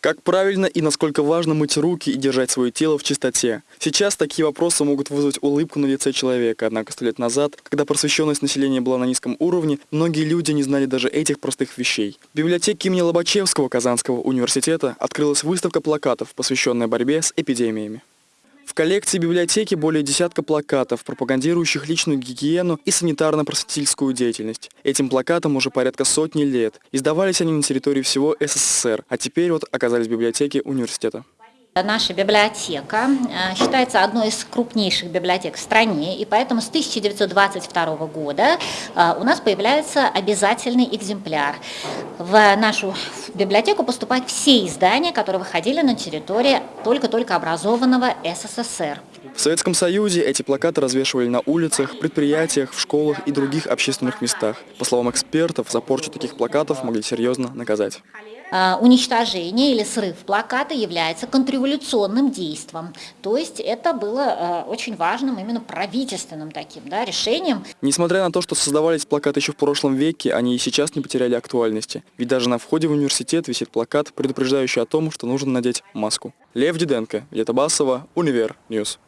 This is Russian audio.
Как правильно и насколько важно мыть руки и держать свое тело в чистоте? Сейчас такие вопросы могут вызвать улыбку на лице человека, однако сто лет назад, когда просвещенность населения была на низком уровне, многие люди не знали даже этих простых вещей. В библиотеке имени Лобачевского Казанского университета открылась выставка плакатов, посвященная борьбе с эпидемиями. Коллекции библиотеки более десятка плакатов, пропагандирующих личную гигиену и санитарно-просветительскую деятельность. Этим плакатам уже порядка сотни лет. Издавались они на территории всего СССР, а теперь вот оказались в библиотеке университета. Наша библиотека э, считается одной из крупнейших библиотек в стране, и поэтому с 1922 года э, у нас появляется обязательный экземпляр. В нашу библиотеку поступают все издания, которые выходили на территории только-только образованного СССР. В Советском Союзе эти плакаты развешивали на улицах, предприятиях, в школах и других общественных местах. По словам экспертов, за порчу таких плакатов могли серьезно наказать. А, уничтожение или срыв плаката является контрреволюционным действием. То есть это было а, очень важным именно правительственным таким да, решением. Несмотря на то, что создавались плакаты еще в прошлом веке, они и сейчас не потеряли актуальности. Ведь даже на входе в университет висит плакат, предупреждающий о том, что нужно надеть маску. Лев Диденко, Басова, Univer News.